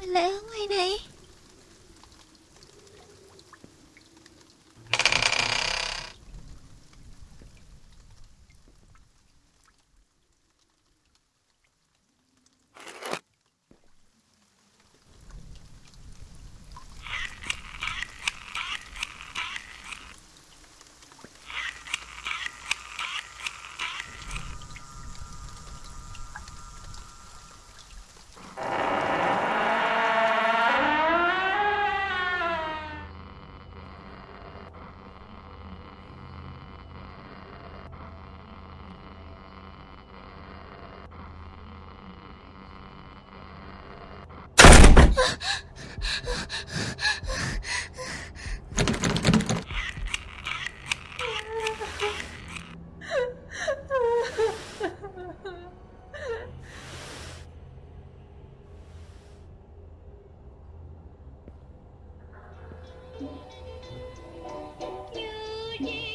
Mình ở ngoài này? Gigi.